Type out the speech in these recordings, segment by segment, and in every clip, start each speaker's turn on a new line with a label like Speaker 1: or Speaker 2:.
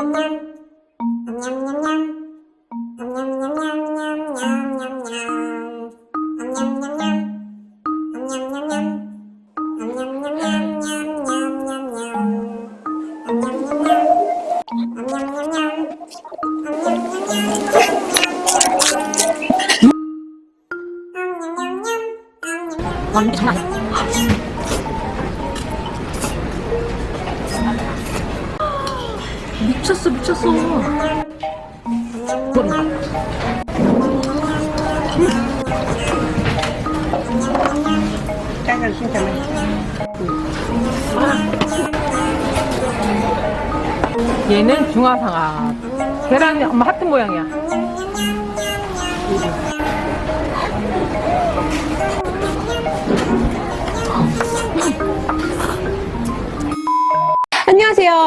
Speaker 1: 왕창 얘는 중화상아. 계란이 엄마 하트 모양이야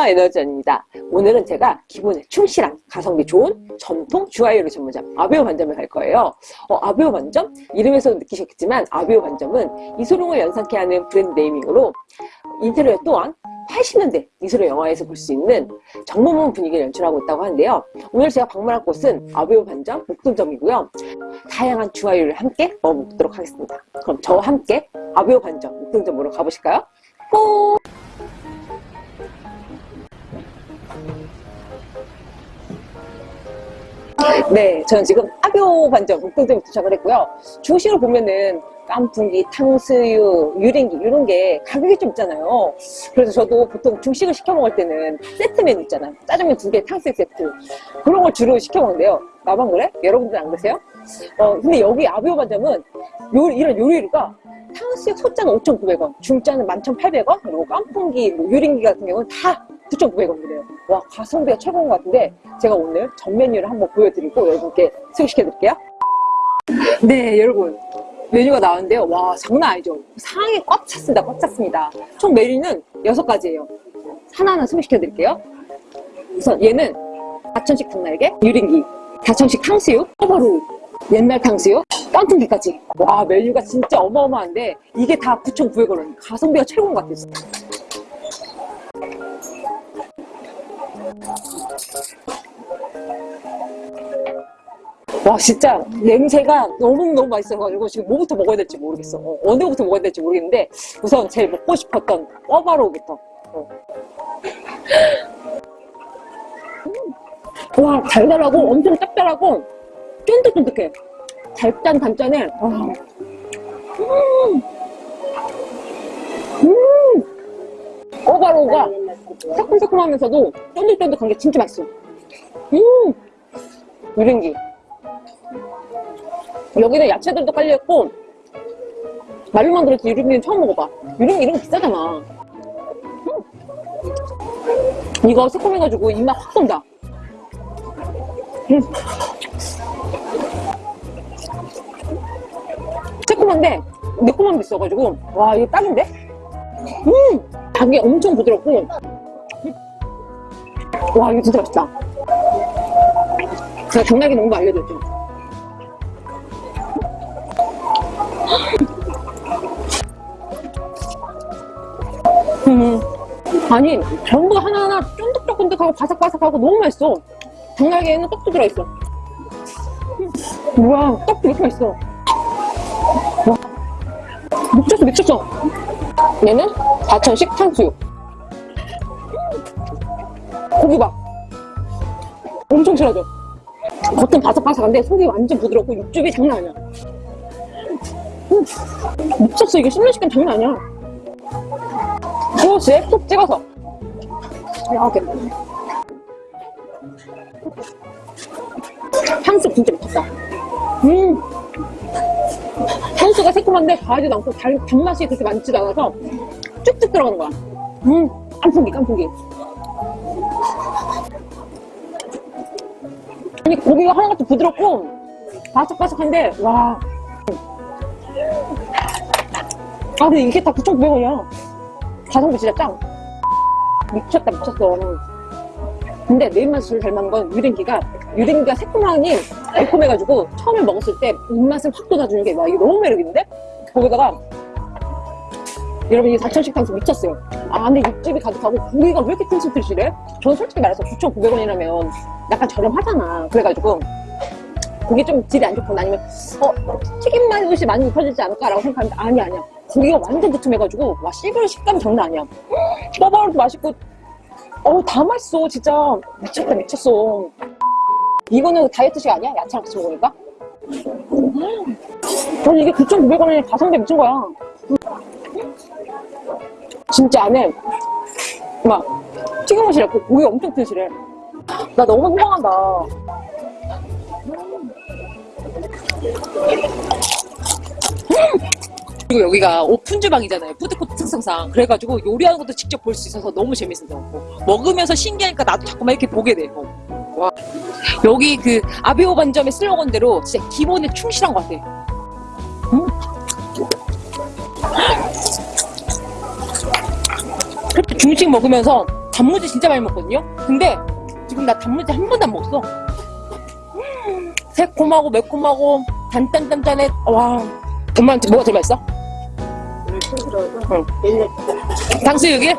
Speaker 2: 안녕하세요 에너지원입니다 오늘은 제가 기본에 충실한 가성비 좋은 전통 주화요리 전문점 아베오 반점에 갈 거예요 어, 아베오 반점? 이름에서 느끼셨겠지만 아베오 반점은 이소룡을 연상케 하는 브랜드 네이밍으로 인테리어 또한 80년대 이소룡 영화에서 볼 수 있는 정모문 분위기를 연출하고 있다고 하는데요 오늘 제가 방문할 곳은 아베오 반점 목동점이고요 다양한 주화요리를 함께 먹어보도록 하겠습니다 그럼 저와 함께 아베오 반점 목동점으로 가보실까요? 뽀! 네, 저는 지금 아교 반점 목동점에 도착을 했고요. 중식으로 보면은 깐풍기, 탕수육, 유린기 이런 게 가격이 좀 있잖아요. 그래서 저도 보통 중식을 시켜 먹을 때는 세트 메뉴 있잖아요. 짜장면 두 개, 탕수육 세트 그런 걸 주로 시켜 먹는데요. 나만 그래? 여러분들 안 그러세요? 어, 근데 여기 아비오 반점은 요, 이런 요리가 탕수육 소짜는 5,900원, 중짜는 11,800원, 그리고 깐풍기, 뭐 유린기 같은 경우는 다 9,900원이래요. 와, 가성비가 최고인 것 같은데 제가 오늘 전 메뉴를 한번 보여드리고 여러분께 소개시켜 드릴게요. 네, 여러분. 메뉴가 나왔는데요. 와, 장난 아니죠? 상이 꽉 찼습니다. 꽉 찼습니다. 총 메뉴는 6가지예요. 하나하나 소개시켜 드릴게요. 우선 얘는 가천식 닭날개, 유린기, 가천식 탕수육, 허버루, 옛날 탕수육, 깐풍기까지. 와, 메뉴가 진짜 어마어마한데 이게 다 9,900원. 가성비가 최고인 것 같아요. 와 진짜 냄새가 너무너무 맛있어가지고 지금 뭐부터 먹어야 될지 모르겠어 어, 어느 부터 먹어야 될지 모르겠는데 우선 제일 먹고 싶었던 꿔바로우부터 어. 음. 와 달달하고 엄청 짭짤하고 쫀득쫀득해 달짠 단짠해 와. 음. 음. 꿔바로우가 새콤새콤하면서도 쫀득쫀득한 게 진짜 맛있어 음 유린기 여기는 야채들도 깔려있고 말로만 들었지 유린기는 처음 먹어봐 유린기 이런 거 비싸잖아 음. 이거 새콤해가지고 입맛 확 돈다 음. 새콤한데 매콤함도 있어가지고 와 이거 딱인데? 음 닭이 엄청 부드럽고. 와 이거 진짜 맛있다. 제가 당나귀 농구 알려드렸죠. 음, 아니 전부 하나하나 쫀득쫀득하고 바삭바삭하고 너무 맛있어. 당나귀에는 떡도 들어있어. 우와 떡도 이렇게 맛있어. 와 미쳤어 미쳤어 얘는 과천식 탕수육. 고기 봐 엄청 실하죠 겉은 바삭바삭한데 속이 완전 부드럽고 육즙이 장난 아니야. 음, 미쳤어. 이게 씹는 식감 장난 아니야. 소스에 푹 찍어서. 이렇게. 향수 진짜 미쳤다. 음 향수가 새콤한데 과하지도 않고 달, 단맛이 그렇게 많지도 않아서 쭉쭉 들어가는 거야 음 깐풍기 깐풍기 아니 고기가 하나같이 부드럽고 바삭바삭한데 와. 아 근데 이게 다 9,900원이야. 가성비 진짜 짱. 미쳤다 미쳤어. 근데 내 입맛을 잘 맞는 건 유린기가 유린기가 새콤하니 달콤해가지고 처음에 먹었을 때 입맛을 확 돋아주는 게 와 이거 너무 매력있는데? 거기다가 여러분 이 사천식 탕수 미쳤어요. 아 근데 육즙이 가득하고 고기가 왜 이렇게 튼실튼실해? 저는 솔직히 말해서 9,900원이라면 약간 저렴하잖아. 그래가지고 고기 좀 질이 안 좋거나 아니면 어 튀김 맛이 많이 입혀지지 않을까라고 생각하는데 아니 아니야. 고기가 완전 두툼해가지고 와 씹을 식감 장난 아니야. 뻐바로도 맛있고 어다 맛있어 진짜 미쳤다 미쳤어. 이거는 다이어트식 아니야? 야채랑 같이 먹으니까? 저는 이게 9,900원에 가성비 미친 거야. 진짜 안에 막 튀김옷이 고 고기 엄청 튼실해. 나 너무 호강한다. 그리고 여기가 오픈 주방이잖아요. 푸드코트 특성상. 그래가지고 요리하는 것도 직접 볼 수 있어서 너무 재밌었고 먹으면서 신기하니까 나도 자꾸만 이렇게 보게 돼. 어. 와. 여기 그 아베오 반점의 슬로건대로 진짜 기본에 충실한 것 같아. 음. 그렇게 중식 먹으면서 단무지 진짜 많이 먹거든요. 근데 지금 나 단무지 한 번도 안 먹었어. 음, 새콤하고 매콤하고 단단단단해. 와. 엄마한테 뭐가 제일 맛있어? 응. 탕수육이?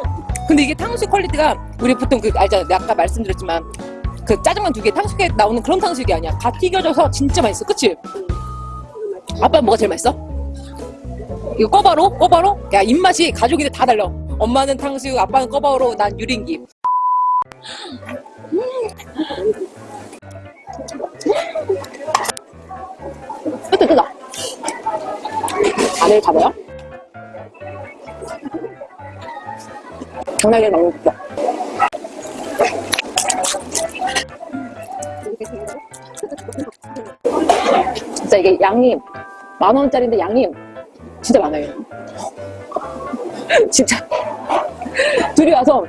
Speaker 2: 근데 이게 탕수육 quality가 우리 보통 그 알잖아. 내가 아까 말씀드렸지만 그 짜장면 두 개 탕수육에 나오는 그런 탕수육이 아니야. 다 튀겨져서 진짜 맛있어. 그치? 아빠 뭐가 제일 맛있어? 이거 꺼바로? 꺼바로? 야 입맛이 가족인데 다 달라. 엄마는 탕수육, 아빠는 꺼바로, 난 유린기. 뜯어 뜯어. 안을 잡아요. 장난이 너무 웃겨. 이게 양이 만 원짜리인데 양이 진짜 많아요. 진짜 둘이 와서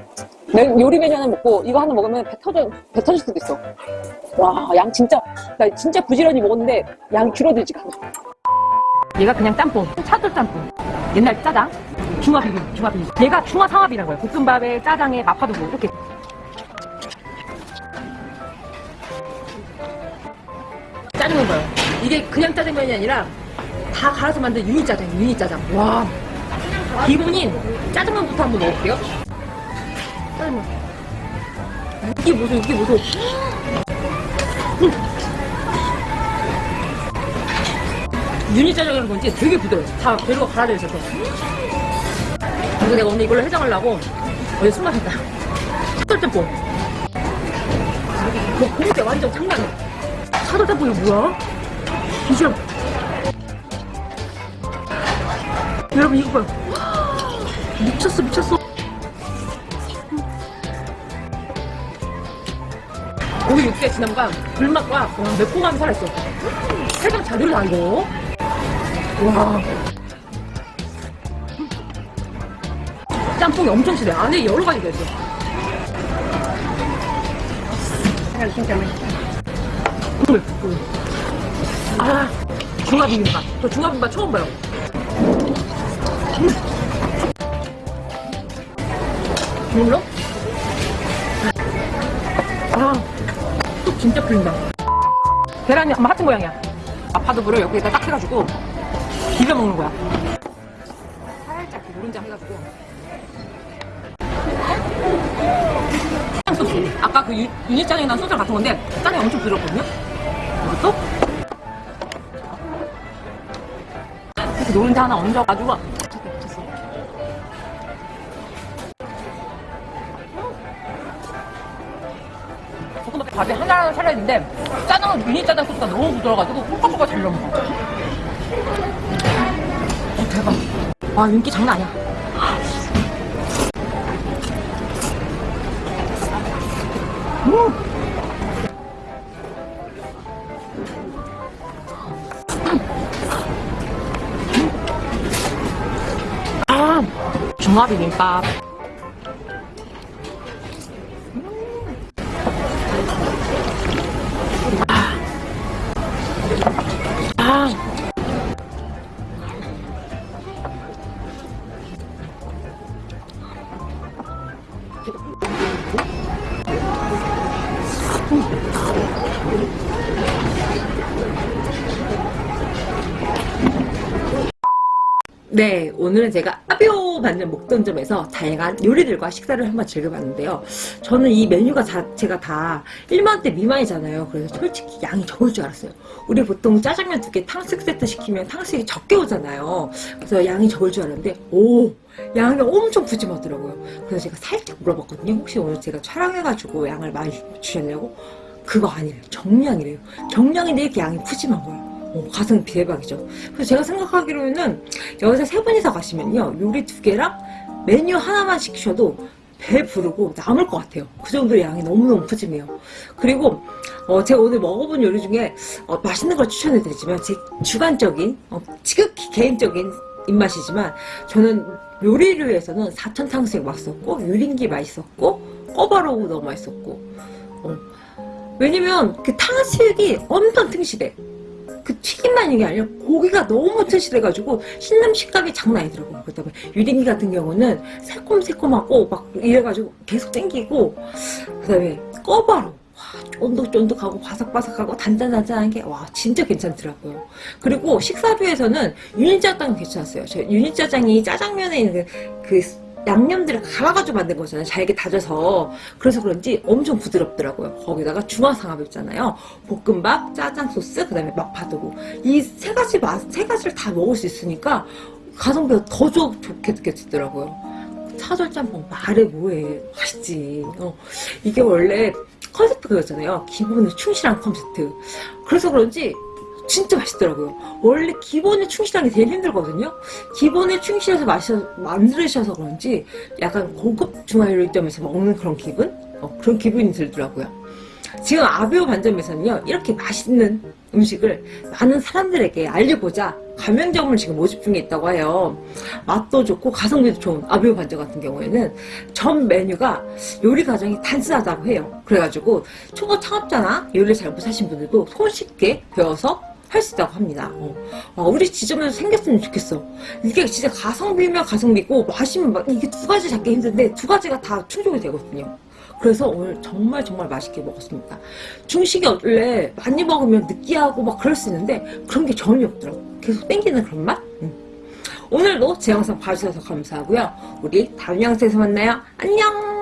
Speaker 2: 내 요리 메뉴 하나 먹고 이거 하나 먹으면 배 터져 배 터질 수도 있어. 와 양 진짜 나 진짜 부지런히 먹었는데 양 줄어들지가 않아.
Speaker 1: 얘가 그냥 짬뽕, 차돌 짬뽕. 옛날 짜장, 중화 비빔, 중화 비빔. 얘가 중화 상합이라는 거예요. 볶음밥에 짜장에 마파두부 이렇게. 짜장면 봐요. 이게 그냥 짜장면이 아니라 다 갈아서 만든 유니 짜장, 유니 짜장. 와. 기본인 짜장면부터 한번 먹을게요. 짜장면. 이게 무슨 이게 무슨 유니 짜장이라는 건지 되게 부드러워. 다 재료가 갈아져 있어서. 그래서 내가 오늘 이걸로 해장하려고 어제 술 마셨다. 차돌짬뽕. 뭐 고기가 완전 장난 아니야. 차돌짬뽕이 뭐야? 비주얼. 여러분 이거 봐요. 미쳤어 미쳤어. 고기 육수에 지나무가 불맛과 와, 매콤함이 살아있어. 살짝 자들다 이거. 와. 짬뽕이 엄청 실해. 안에 여러 가지가 있어. 진짜 맛있다. 국물, 국물. 아, 중화 비빔밥. 저 중화 비빔밥 처음 봐요. 음. 물로? 아, 속 진짜 풀린다. 계란이 아마 하트 모양이야. 마파두부를 여기에다 딱 해가지고 비벼 먹는 거야. 살짝 노른자 해가지고. 소스. 아까 그 유, 유니짜장이 난 소스랑 같은 건데 짜장이 엄청 부드럽거든요. 이것도. 노른자 하나 얹어가지고. 볶음밥에 밥이 하나 살아있는데 짜장은 미니 짜장 소스가 너무 부드러워가지고 콩깍콩깍 잘 넘어가. 어, 대박. 와, 윤기 장난 아니야. 음. 중화 비빔밥. 아. 네, 오늘은 제가 아비 반전 목돈점에서 다양한 요리들과 식사를 한번 즐겨봤는데요. 저는 이 메뉴가 자체가 다 1만원대 미만이잖아요. 그래서 솔직히 양이 적을 줄 알았어요. 우리 보통 짜장면 두 개 탕수육 세트 시키면 탕수육이 적게 오잖아요. 그래서 양이 적을 줄 알았는데 오 양이 엄청 푸짐하더라고요. 그래서 제가 살짝 물어봤거든요. 혹시 오늘 제가 촬영해가지고 양을 많이 주셨냐고? 그거 아니래요. 정량이래요. 정량인데 이렇게 양이 푸짐한 거예요. 어, 가성 대박이죠. 그래서 제가 생각하기로는 여기서 세 분이서 가시면요. 요리 두 개랑 메뉴 하나만 시키셔도 배 부르고 남을 것 같아요. 그 정도 양이 너무너무 푸짐해요. 그리고 어, 제가 오늘 먹어본 요리 중에 어, 맛있는 걸 추천해드리지만 제 주관적인 어, 지극히 개인적인 입맛이지만 저는 요리류에서는 사천 탕수육 맛있었고 유린기 맛있었고 꺼바로우 너무 맛있었고 어, 왜냐면 그 탕수육이 엄청 튼실해 그 튀김만 있는 게 아니라 고기가 너무 튼실해가지고 씹는 식감이 장난 아니더라고요 그다음에 유린기 같은 경우는 새콤새콤하고 막 이래가지고 계속 땡기고 그다음에 꺼바로우 쫀득쫀득하고 바삭바삭하고 단단단단한 게 와 진짜 괜찮더라고요. 그리고 식사류에서는 유니짜장 괜찮았어요. 저 유니짜장이 짜장면에 있는 그, 그 양념들을 갈아가지고 만든 거잖아요. 잘게 다져서 그래서 그런지 엄청 부드럽더라고요. 거기다가 중화삼합 있잖아요. 볶음밥, 짜장 소스, 그 다음에 마파두부 이세 가지 맛, 세 가지를 다 먹을 수 있으니까 가성비가 더 좋, 좋게 느껴지더라고요. 차돌짬뽕 말해 뭐해 맛있지. 어, 이게 원래 컨셉트 그거잖아요. 기본에 충실한 컨셉트. 그래서 그런지 진짜 맛있더라고요. 원래 기본에 충실한 게 제일 힘들거든요. 기본에 충실해서 마셔, 만들으셔서 그런지 약간 고급 중화요리점에서 먹는 그런 기분? 어, 그런 기분이 들더라고요. 지금 아비오 반점에서는요, 이렇게 맛있는 음식을 많은 사람들에게 알려보자 가맹점을 지금 모집 중에 있다고 해요. 맛도 좋고 가성비도 좋은 아비오 반점 같은 경우에는 전 메뉴가 요리 과정이 단순하다고 해요. 그래가지고 초보 창업자나 요리 잘 못하신 분들도 손쉽게 배워서 할 수 있다고 합니다. 어. 아, 우리 지점에서 생겼으면 좋겠어. 이게 진짜 가성비면 가성비고 맛이면 막 이게 두 가지 잡기 힘든데 두 가지가 다 충족이 되거든요. 그래서 오늘 정말 정말 맛있게 먹었습니다. 중식이 원래 많이 먹으면 느끼하고 막 그럴 수 있는데 그런 게 전혀 없더라고. 계속 땡기는 그런 맛? 음. 오늘도 제 영상 봐주셔서 감사하고요. 우리 다음 영상에서 만나요. 안녕!